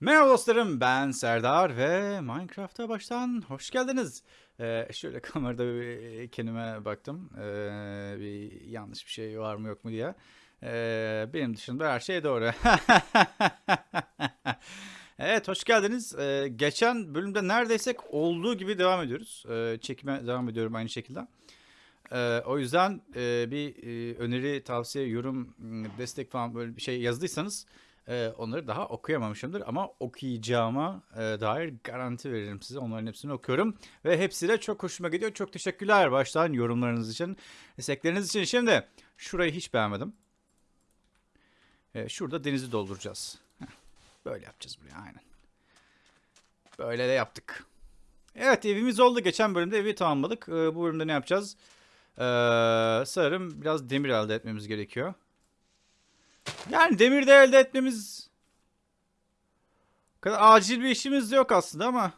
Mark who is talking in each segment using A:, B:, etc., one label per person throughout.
A: Merhaba dostlarım ben Serdar ve Minecraft'a baştan hoş geldiniz. Ee, şöyle kamerada bir kendime baktım. Ee, bir yanlış bir şey var mı yok mu diye. Ee, benim dışında her şey doğru. evet hoş geldiniz. Ee, geçen bölümde neredeyse olduğu gibi devam ediyoruz. Ee, çekime devam ediyorum aynı şekilde. Ee, o yüzden e, bir e, öneri, tavsiye, yorum, destek falan böyle bir şey yazdıysanız e, onları daha okuyamamışımdır. Ama okuyacağıma e, dair garanti veririm size. Onların hepsini okuyorum. Ve hepsi de çok hoşuma gidiyor. Çok teşekkürler baştan yorumlarınız için, destekleriniz için. Şimdi şurayı hiç beğenmedim. E, şurada denizi dolduracağız. Böyle yapacağız buraya aynen. Böyle de yaptık. Evet evimiz oldu. Geçen bölümde evi tamamladık. E, bu bölümde ne yapacağız? Ee, sanırım biraz demir elde etmemiz gerekiyor. Yani demir de elde etmemiz kadar acil bir işimiz yok aslında ama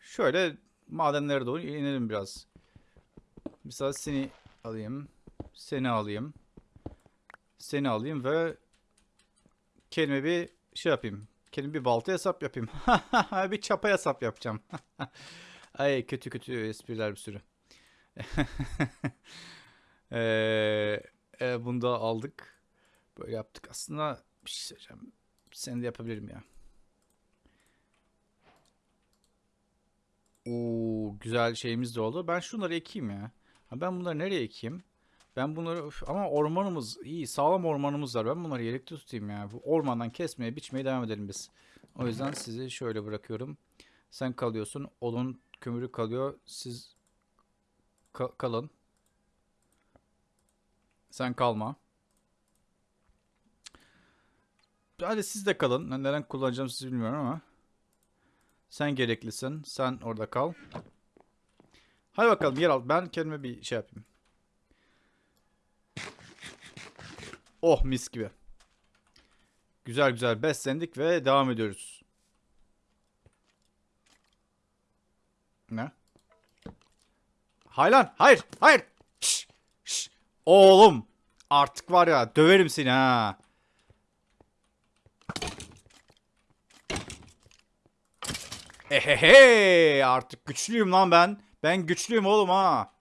A: şöyle madenlere doğru inelim biraz. Mesela seni alayım. Seni alayım. Seni alayım ve kendime bir şey yapayım. Kendime bir balta hesap yapayım. bir çapa hesap yapacağım. Ay kötü kötü espriler bir sürü. Eee, e, bunu da aldık. Böyle yaptık. Aslında bir şey söyleyeceğim. Seni de yapabilirim ya. Oo, güzel şeyimiz de oldu. Ben şunları ekeyim ya. Ben bunları nereye ekeyim? Ben bunları Üf, ama ormanımız iyi, sağlam ormanımız var. Ben bunları yedekte tutayım ya. Bu ormandan kesmeye, biçmeye devam edelim biz. O yüzden sizi şöyle bırakıyorum. Sen kalıyorsun. Odun kömürü kalıyor. Siz ka- kalın. Sen kalma. Hadi siz de kalın. Neden kullanacağım sizi bilmiyorum ama. Sen gereklisin. Sen orada kal. Hadi bakalım yer al. Ben kendime bir şey yapayım. Oh mis gibi. Güzel güzel beslendik ve devam ediyoruz. Ne? Hayır lan. Hayır. Hayır. Oğlum. Artık var ya döverim seni ha. Ehehe. Artık güçlüyüm lan ben. Ben güçlüyüm oğlum ha.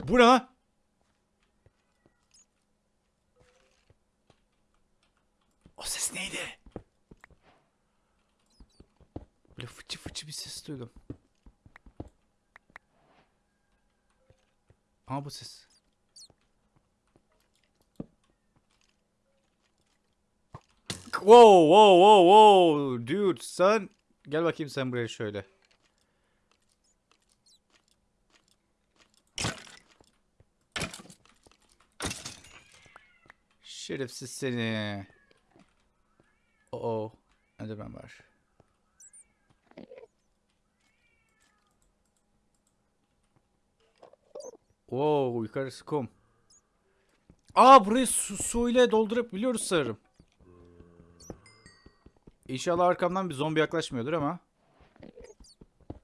A: Bu ne? O ses neydi? Böyle fıçı fıçı bir ses duydum. Ama bu ses. Wow wow wow wow dude sen gel bakayım sen buraya şöyle. Şerefsiz seni. Oo. Hadi ben var. Oo yukarısı kum. Aa burayı su, su ile doldurup biliyoruz sanırım. İnşallah arkamdan bir zombi yaklaşmıyordur ama.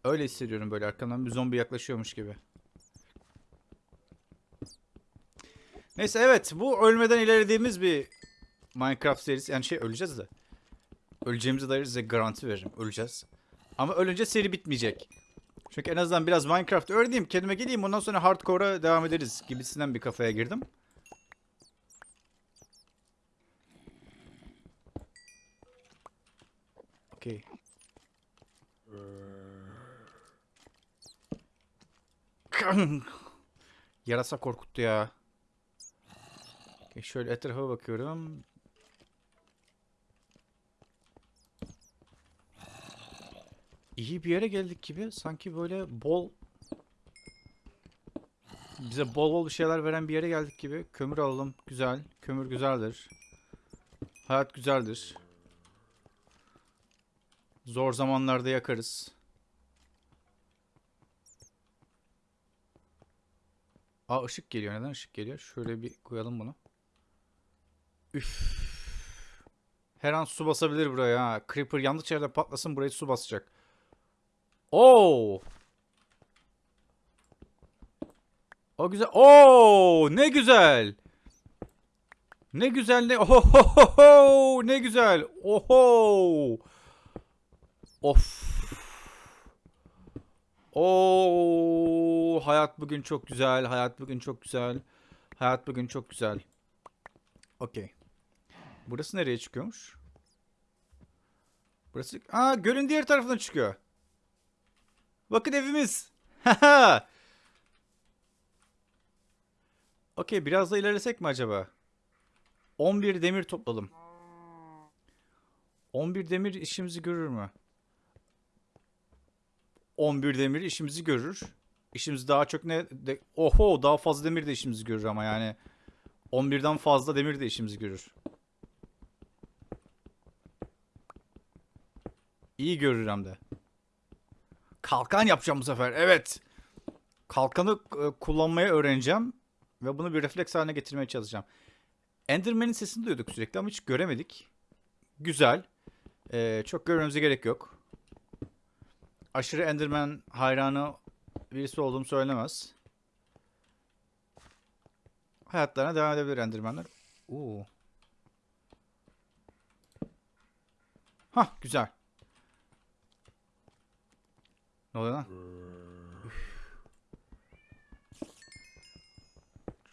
A: Öyle hissediyorum böyle arkamdan bir zombi yaklaşıyormuş gibi. Neyse evet bu ölmeden ilerlediğimiz bir Minecraft serisi. Yani şey öleceğiz de. Öleceğimize dair size garanti veririm. Öleceğiz. Ama ölünce seri bitmeyecek. Çünkü en azından biraz Minecraft öğreneyim. Kendime geleyim. Ondan sonra hardcore'a devam ederiz. Gibisinden bir kafaya girdim. Okey. Yarasa korkuttu ya. Okey, şöyle etrafa bakıyorum. İyi bir yere geldik gibi. Sanki böyle bol bize bol bol şeyler veren bir yere geldik gibi. Kömür alalım. Güzel. Kömür güzeldir. Hayat güzeldir. Zor zamanlarda yakarız. Aa ışık geliyor. Neden ışık geliyor? Şöyle bir koyalım bunu. Üf. Her an su basabilir buraya ha. Creeper yanlış yerde patlasın burayı su basacak. Oo. O güzel. Oo, ne güzel. Ne güzel ne oho ne güzel. Oho. Of. Oo, hayat bugün çok güzel. Hayat bugün çok güzel. Hayat bugün çok güzel. Okey. Burası nereye çıkıyormuş? Burası... Aa gölün diğer tarafından çıkıyor. Bakın evimiz. Okey biraz da ilerlesek mi acaba? 11 demir topladım. 11 demir işimizi görür mü? 11 demir işimizi görür. İşimiz daha çok ne? De, oho daha fazla demir de işimizi görür ama yani. 11'den fazla demir de işimizi görür. İyi görür hem de. Kalkan yapacağım bu sefer. Evet. Kalkanı e, kullanmayı öğreneceğim. Ve bunu bir refleks haline getirmeye çalışacağım. Enderman'in sesini duyduk sürekli ama hiç göremedik. Güzel. Ee, çok görmemize gerek yok. Aşırı Enderman hayranı birisi olduğum söylemez. Hayatlarına devam edebilir Enderman'ler. Oo. Hah güzel. Ne oluyor lan?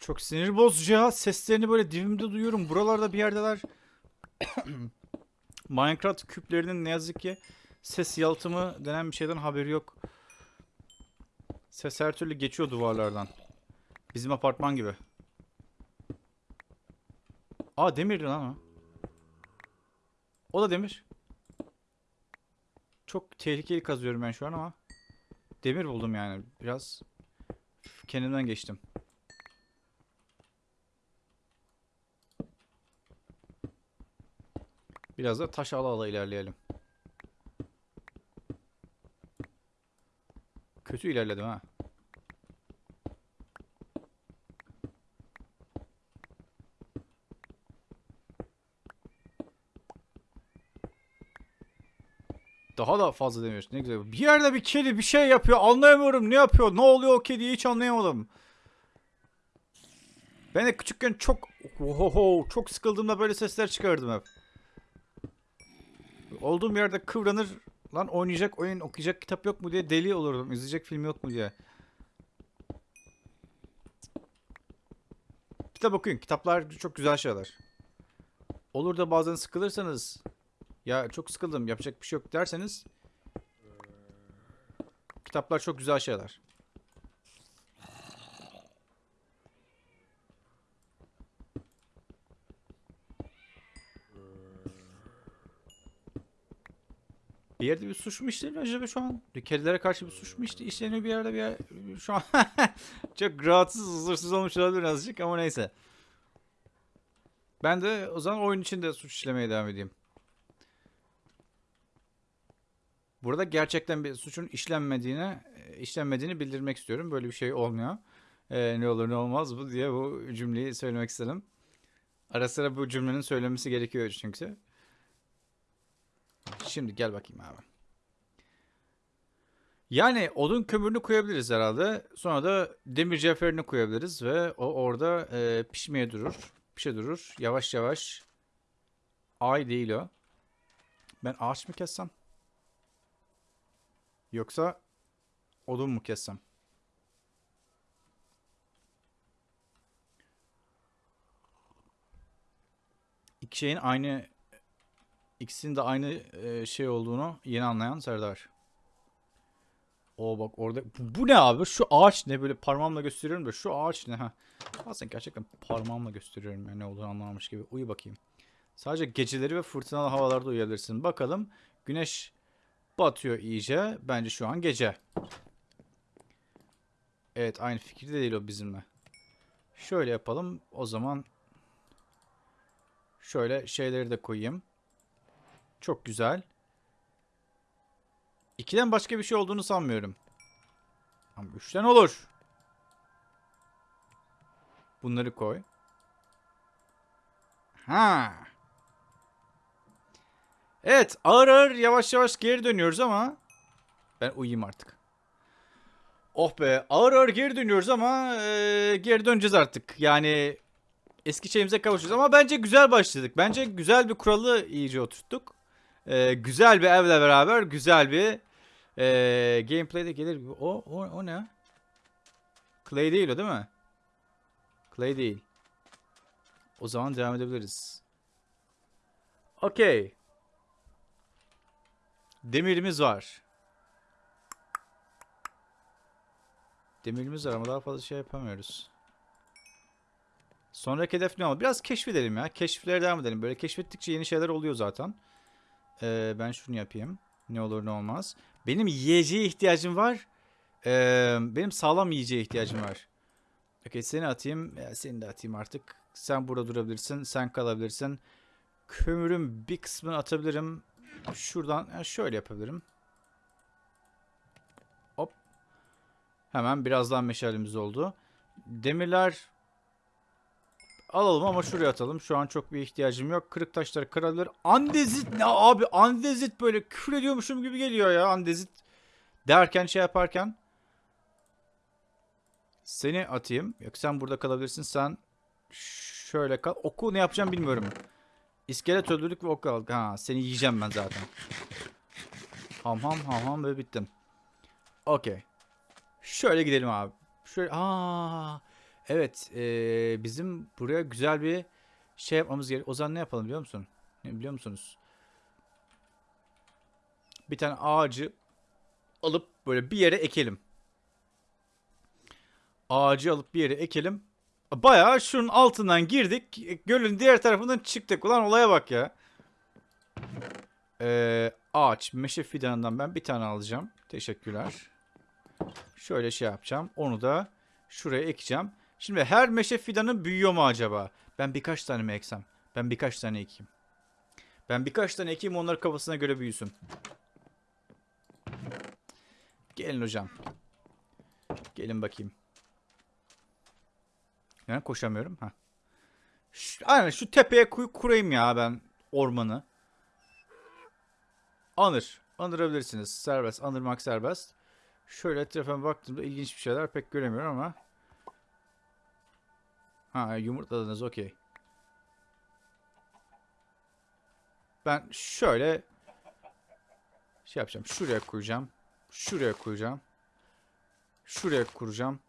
A: Çok sinir bozucu ya. Seslerini böyle dibimde duyuyorum. Buralarda bir yerdeler. Minecraft küplerinin ne yazık ki ses yalıtımı denen bir şeyden haberi yok. Ses her türlü geçiyor duvarlardan. Bizim apartman gibi. Aa demirdi lan o. O da demir. Çok tehlikeli kazıyorum ben şu an ama. Demir buldum yani. Biraz kendimden geçtim. Biraz da taş ala ala ilerleyelim. Kötü ilerledim ha. Daha da fazla demiyorsun. Ne güzel. Bir yerde bir kedi bir şey yapıyor. Anlayamıyorum. Ne yapıyor? Ne oluyor o kediyi hiç anlayamadım. Ben de küçükken çok ohoho, çok sıkıldığımda böyle sesler çıkardım hep. Olduğum yerde kıvranır. Lan oynayacak oyun, okuyacak kitap yok mu diye deli olurdum. İzleyecek film yok mu diye. Kitap okuyun. Kitaplar çok güzel şeyler. Olur da bazen sıkılırsanız ya çok sıkıldım yapacak bir şey yok derseniz kitaplar çok güzel şeyler. Bir yerde bir suç mu işleniyor acaba şu an? Kedilere karşı bir suç mu işleniyor bir yerde bir yer... Şu an çok rahatsız, huzursuz olmuş olabilir azıcık ama neyse. Ben de o zaman oyun içinde suç işlemeye devam edeyim. Burada gerçekten bir suçun işlenmediğini, işlenmediğini bildirmek istiyorum. Böyle bir şey olmuyor. Ee, ne olur ne olmaz bu diye bu cümleyi söylemek istedim. Ara sıra bu cümlenin söylemesi gerekiyor çünkü. Şimdi gel bakayım abi. Yani odun kömürünü koyabiliriz herhalde. Sonra da demir cevherini koyabiliriz ve o orada e, pişmeye durur. Pişe durur. Yavaş yavaş. Ay değil o. Ben ağaç mı kessem? Yoksa odun mu kessem? İki şeyin aynı ikisinin de aynı e, şey olduğunu yeni anlayan Serdar. O bak orada bu, ne abi? Şu ağaç ne böyle parmağımla gösteriyorum da şu ağaç ne ha? Bazen gerçekten parmağımla gösteriyorum yani ne olduğunu anlamamış gibi. Uyu bakayım. Sadece geceleri ve fırtınalı havalarda uyuyabilirsin. Bakalım güneş batıyor iyice. Bence şu an gece. Evet aynı fikirde değil o bizimle. Şöyle yapalım. O zaman şöyle şeyleri de koyayım. Çok güzel. İkiden başka bir şey olduğunu sanmıyorum. Ama üçten olur. Bunları koy. Ha. Evet ağır ağır yavaş yavaş geri dönüyoruz ama ben uyuyayım artık. Oh be ağır ağır geri dönüyoruz ama e, geri döneceğiz artık. Yani eski şeyimize kavuşacağız. Ama bence güzel başladık. Bence güzel bir kuralı iyice oturttuk. Ee, güzel bir evle beraber güzel bir ee, gameplay'de gelir. O, o, o ne? Clay değil o değil mi? Clay değil. O zaman devam edebiliriz. Okey. Demirimiz var. Demirimiz var ama daha fazla şey yapamıyoruz. Sonraki hedef ne oldu? Biraz keşfedelim ya. Keşiflere devam edelim. Böyle keşfettikçe yeni şeyler oluyor zaten. Ee, ben şunu yapayım. Ne olur ne olmaz. Benim yiyeceğe ihtiyacım var. Ee, benim sağlam yiyeceğe ihtiyacım var. Okey seni atayım. Ya, seni de atayım artık. Sen burada durabilirsin. Sen kalabilirsin. Kömürün bir kısmını atabilirim. Şuradan şöyle yapabilirim. Hop. Hemen birazdan meşalemiz oldu. Demirler alalım ama şuraya atalım. Şu an çok bir ihtiyacım yok. Kırık taşları kırabilir. Andezit ne abi? Andezit böyle küfür ediyormuşum gibi geliyor ya. Andezit derken şey yaparken. Seni atayım. Yok sen burada kalabilirsin. Sen şöyle kal. Oku ne yapacağım bilmiyorum. İskelet öldürdük ve ok aldık. Ha seni yiyeceğim ben zaten. Ham ham ham ham ve bittim. Okey. Şöyle gidelim abi. Şöyle aa evet ee, bizim buraya güzel bir şey yapmamız gerek. O zaman ne yapalım biliyor musun? Ne biliyor musunuz? Bir tane ağacı alıp böyle bir yere ekelim. Ağacı alıp bir yere ekelim. Bayağı şunun altından girdik. Gölün diğer tarafından çıktık. Ulan olaya bak ya. Ee, ağaç. Meşe fidanından ben bir tane alacağım. Teşekkürler. Şöyle şey yapacağım. Onu da şuraya ekeceğim. Şimdi her meşe fidanı büyüyor mu acaba? Ben birkaç tane mi eksem? Ben birkaç tane ekeyim. Ben birkaç tane ekeyim onları kafasına göre büyüsün. Gelin hocam. Gelin bakayım. Yani koşamıyorum. Ha. Şu, aynen şu tepeye kuy kurayım ya ben ormanı. Anır. Anırabilirsiniz. Serbest. Anırmak serbest. Şöyle etrafıma baktığımda ilginç bir şeyler pek göremiyorum ama. Ha yumurtladınız okey. Ben şöyle şey yapacağım. Şuraya koyacağım. Şuraya koyacağım. Şuraya kuracağım.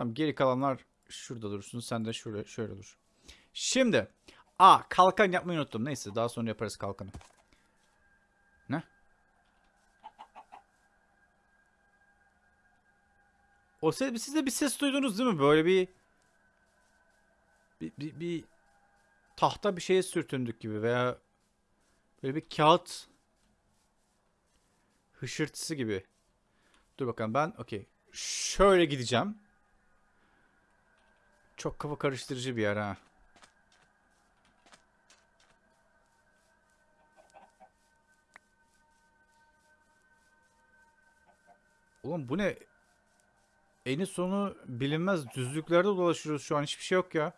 A: Tamam geri kalanlar şurada dursun. Sen de şöyle şöyle dur. Şimdi. Aa kalkan yapmayı unuttum. Neyse daha sonra yaparız kalkanı. Ne? O ses, siz de bir ses duydunuz değil mi? Böyle bir bir, bir, bir tahta bir şeye sürtündük gibi veya böyle bir kağıt hışırtısı gibi. Dur bakalım ben okey. Şöyle gideceğim. Çok kafa karıştırıcı bir yer ha. Oğlum bu ne? Eni sonu bilinmez düzlüklerde dolaşıyoruz şu an. Hiçbir şey yok ya.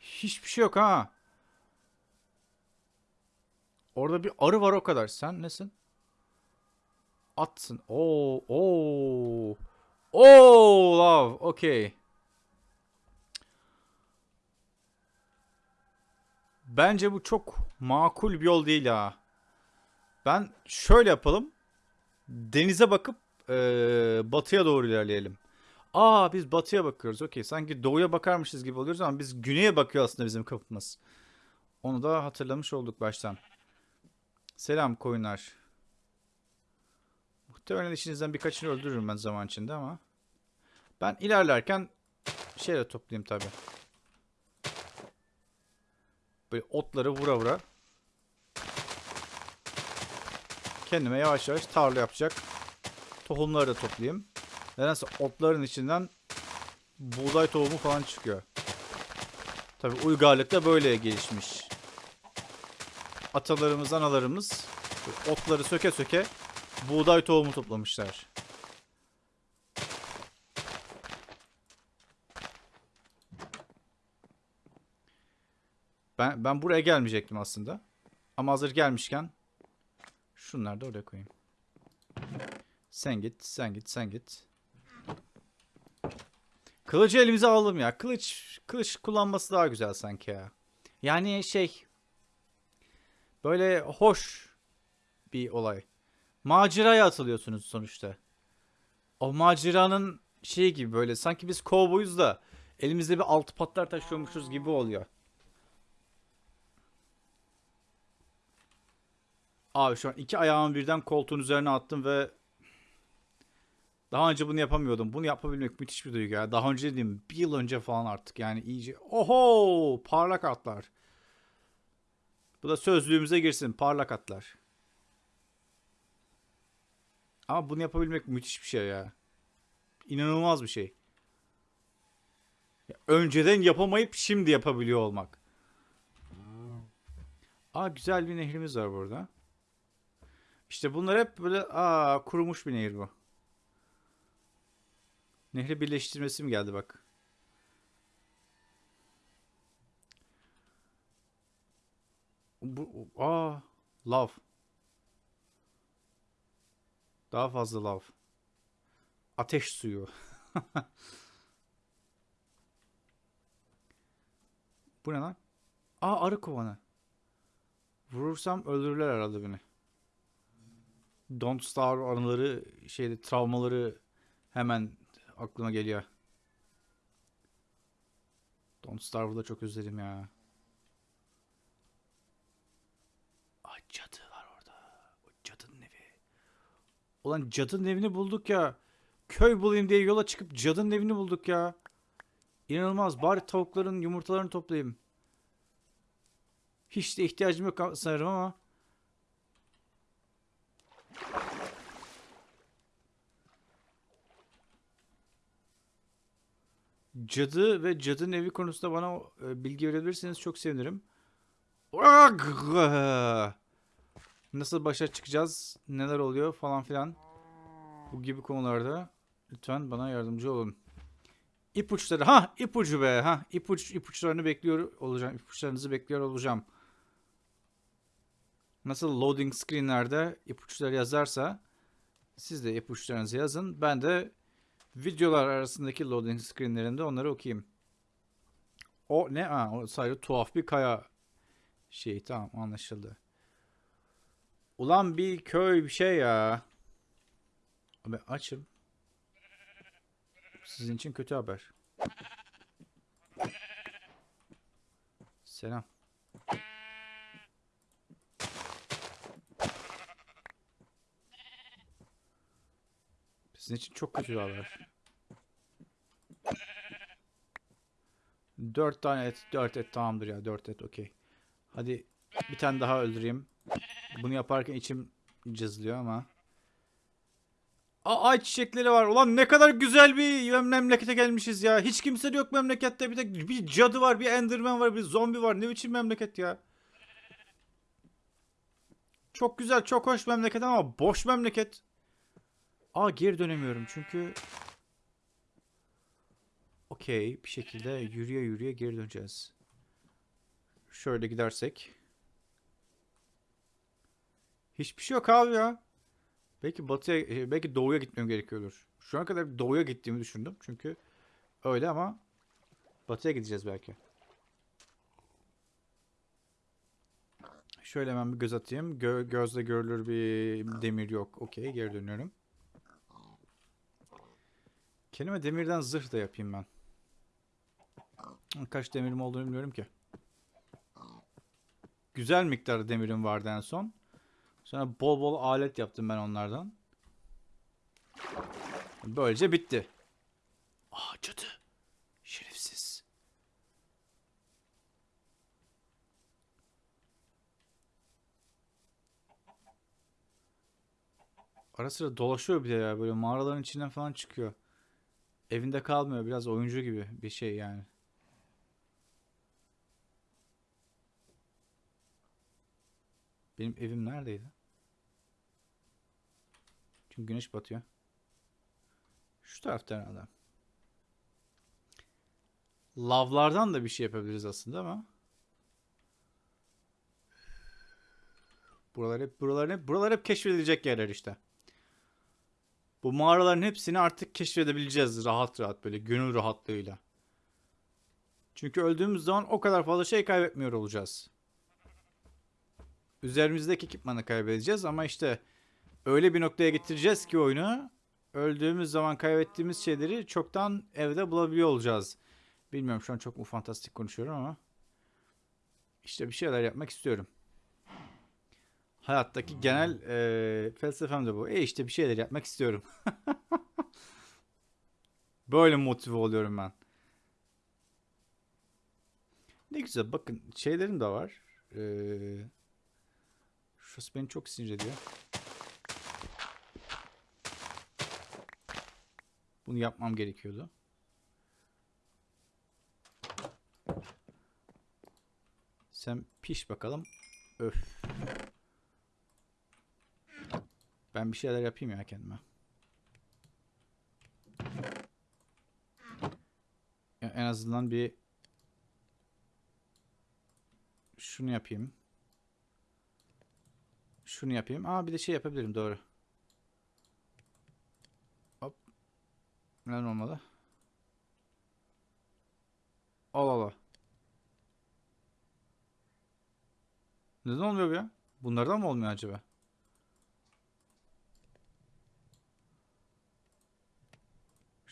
A: Hiçbir şey yok ha. Orada bir arı var o kadar. Sen nesin? Atsın. Oo, oo. Oo, love. Okay. Bence bu çok makul bir yol değil ha. Ben şöyle yapalım. Denize bakıp ee, batıya doğru ilerleyelim. Aa biz batıya bakıyoruz. Okey. Sanki doğuya bakarmışız gibi oluyoruz ama biz güneye bakıyor aslında bizim kapımız. Onu da hatırlamış olduk baştan. Selam koyunlar. Muhtemelen işinizden birkaçını öldürürüm ben zaman içinde ama. Ben ilerlerken şeyle toplayayım tabi. Böyle otları vura vura. Kendime yavaş yavaş tarla yapacak. Tohumları da toplayayım. Nedense otların içinden buğday tohumu falan çıkıyor. Tabi uygarlık da böyle gelişmiş. Atalarımız, analarımız otları söke söke buğday tohumu toplamışlar. Ben ben buraya gelmeyecektim aslında. Ama hazır gelmişken şunları da oraya koyayım. Sen git, sen git, sen git. Kılıcı elimize alalım ya. Kılıç kılıç kullanması daha güzel sanki ya. Yani şey böyle hoş bir olay. Maceraya atılıyorsunuz sonuçta. O maceranın şeyi gibi böyle sanki biz kovboyuz da elimizde bir altı patlar taşıyormuşuz gibi oluyor. Abi şu an iki ayağımı birden koltuğun üzerine attım ve daha önce bunu yapamıyordum. Bunu yapabilmek müthiş bir duygu ya. Daha önce dediğim bir yıl önce falan artık yani iyice. Oho parlak atlar. Bu da sözlüğümüze girsin parlak atlar. Ama bunu yapabilmek müthiş bir şey ya. İnanılmaz bir şey. Ya önceden yapamayıp şimdi yapabiliyor olmak. Aa güzel bir nehrimiz var burada. İşte bunlar hep böyle aa kurumuş bir nehir bu. Nehri birleştirmesi mi geldi bak. Bu aa lav. Daha fazla lav. Ateş suyu. Bu ne lan? Aa arı kovanı. Vurursam öldürürler herhalde beni. Don't Starve anıları şeyde travmaları hemen aklıma geliyor. Don't Starve'ı da çok özledim ya. Aa cadı var orada. O cadının evi. Ulan cadının evini bulduk ya. Köy bulayım diye yola çıkıp cadının evini bulduk ya. İnanılmaz. Bari tavukların yumurtalarını toplayayım. Hiç de ihtiyacım yok sanırım ama. Cadı ve cadının evi konusunda bana e, bilgi verebilirseniz çok sevinirim. Nasıl başa çıkacağız? Neler oluyor falan filan. Bu gibi konularda lütfen bana yardımcı olun. İpuçları. Ha ipucu be. Ha ipuç ipuçlarını bekliyor olacağım. İpuçlarınızı bekliyor olacağım. Nasıl loading screenlerde ipuçları yazarsa siz de ipuçlarınızı yazın. Ben de videolar arasındaki loading screenlerinde onları okuyayım. O ne? Ha, o sadece tuhaf bir kaya şey tamam anlaşıldı. Ulan bir köy bir şey ya. Abi açım. Sizin için kötü haber. Selam. Sizin için çok kötü haber. Dört tane et, dört et tamamdır ya, dört et okey. Hadi bir tane daha öldüreyim. Bunu yaparken içim cızlıyor ama. Aa, ay çiçekleri var. Ulan ne kadar güzel bir memlekete gelmişiz ya. Hiç kimse yok memlekette. Bir tek bir cadı var, bir enderman var, bir zombi var. Ne biçim memleket ya. Çok güzel, çok hoş memleket ama boş memleket. Aa geri dönemiyorum çünkü Okey bir şekilde yürüye yürüye geri döneceğiz. Şöyle gidersek. Hiçbir şey yok abi ya. Belki batıya, e, belki doğuya gitmem gerekiyordur. Şu ana kadar doğuya gittiğimi düşündüm. Çünkü öyle ama batıya gideceğiz belki. Şöyle hemen bir göz atayım. Gö gözle görülür bir demir yok. Okey geri dönüyorum. Kendime demirden zırh da yapayım ben. Kaç demirim olduğunu bilmiyorum ki. Güzel miktarda demirim vardı en son. Sonra bol bol alet yaptım ben onlardan. Böylece bitti. Aa cadı. Şerefsiz. Ara sıra dolaşıyor bir de ya böyle mağaraların içinden falan çıkıyor. Evinde kalmıyor biraz oyuncu gibi bir şey yani. Benim evim neredeydi? Çünkü güneş batıyor. Şu tarafta herhalde. Lavlardan da bir şey yapabiliriz aslında ama. Buralar hep buralar hep buralar hep keşfedilecek yerler işte. Bu mağaraların hepsini artık keşfedebileceğiz rahat rahat böyle gönül rahatlığıyla. Çünkü öldüğümüz zaman o kadar fazla şey kaybetmiyor olacağız. Üzerimizdeki ekipmanı kaybedeceğiz ama işte öyle bir noktaya getireceğiz ki oyunu öldüğümüz zaman kaybettiğimiz şeyleri çoktan evde bulabiliyor olacağız. Bilmiyorum şu an çok mu fantastik konuşuyorum ama işte bir şeyler yapmak istiyorum. Hayattaki genel eee felsefem de bu. E işte bir şeyler yapmak istiyorum. Böyle motive oluyorum ben. Ne güzel bakın şeylerim de var. Ee, şurası beni çok sinir ediyor. Bunu yapmam gerekiyordu. Sen piş bakalım. Öf. Ben bir şeyler yapayım ya kendime. En azından bir şunu yapayım. Şunu yapayım. Aa bir de şey yapabilirim doğru. Hop. Neden olmadı? Al al. Neden olmuyor ya? Bunlardan mı olmuyor acaba?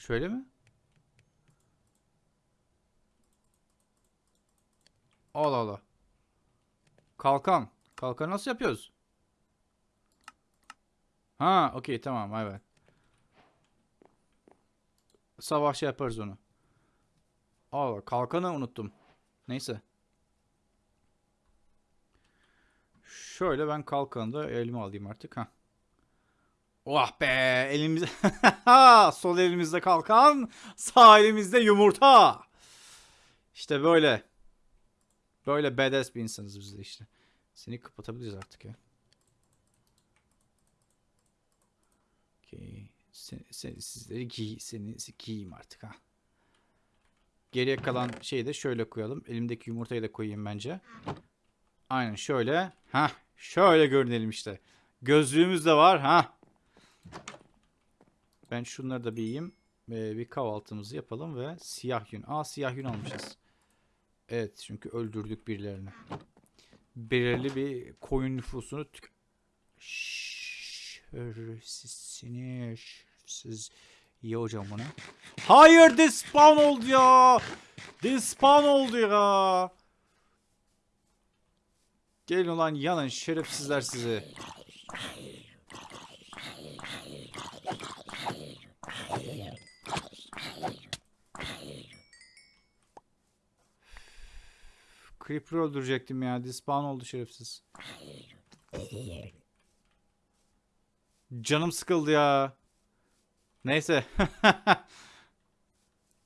A: Şöyle mi? Allah Allah. Kalkan. Kalkan nasıl yapıyoruz? Ha, okey tamam evet. Sabah şey yaparız onu. Allah kalkanı unuttum. Neyse. Şöyle ben kalkanı da elime alayım artık. Ha. Oh be elimizde sol elimizde kalkan sağ elimizde yumurta. İşte böyle. Böyle badass bir insanız biz de işte. Seni kapatabiliriz artık ya. Okey. Sen, sen, sizleri giy, seni giyeyim artık ha. Geriye kalan şeyi de şöyle koyalım. Elimdeki yumurtayı da koyayım bence. Aynen şöyle. Ha, şöyle görünelim işte. Gözlüğümüz de var ha. Ben şunları da bir yiyeyim. Ee, bir kahvaltımızı yapalım ve siyah yün. Aa siyah yün almışız. Evet çünkü öldürdük birilerini. Belirli bir koyun nüfusunu tük... Şerefsizsini şerefsiz. İyi hocam bunu. Hayır despawn oldu ya. Despawn oldu ya. Gelin ulan yanın şerefsizler sizi. Creeper öldürecektim ya. Despawn oldu şerefsiz. Canım sıkıldı ya. Neyse.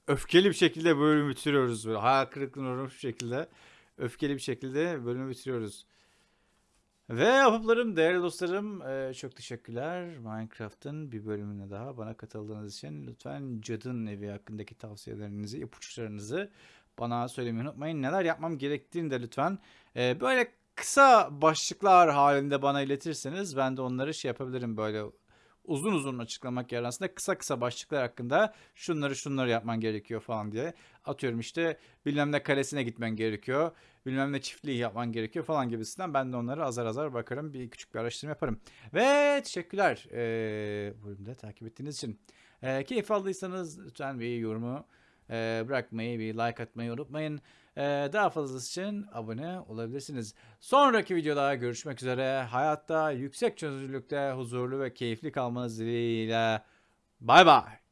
A: Öfkeli bir şekilde bölümü bitiriyoruz. Böyle hayal kırıklığına uğramış bir şekilde. Öfkeli bir şekilde bölümü bitiriyoruz. Ve ahbaplarım, değerli dostlarım eee, çok teşekkürler. Minecraft'ın bir bölümüne daha bana katıldığınız için lütfen Cadın Evi hakkındaki tavsiyelerinizi, ipuçlarınızı bana söylemeyi unutmayın. Neler yapmam gerektiğini de lütfen eee, böyle kısa başlıklar halinde bana iletirseniz ben de onları şey yapabilirim böyle uzun uzun açıklamak yerine aslında kısa kısa başlıklar hakkında şunları şunları yapman gerekiyor falan diye. Atıyorum işte bilmem ne kalesine gitmen gerekiyor. Bilmem ne çiftliği yapman gerekiyor falan gibisinden. Ben de onları azar azar bakarım. Bir küçük bir araştırma yaparım. Ve teşekkürler ee, bölümde takip ettiğiniz için. Ee, keyif aldıysanız lütfen bir yorumu ee, bırakmayı, bir like atmayı unutmayın. Ee, daha fazlası için abone olabilirsiniz. Sonraki videoda görüşmek üzere. Hayatta yüksek çözünürlükte huzurlu ve keyifli kalmanız dileğiyle. Bay bay.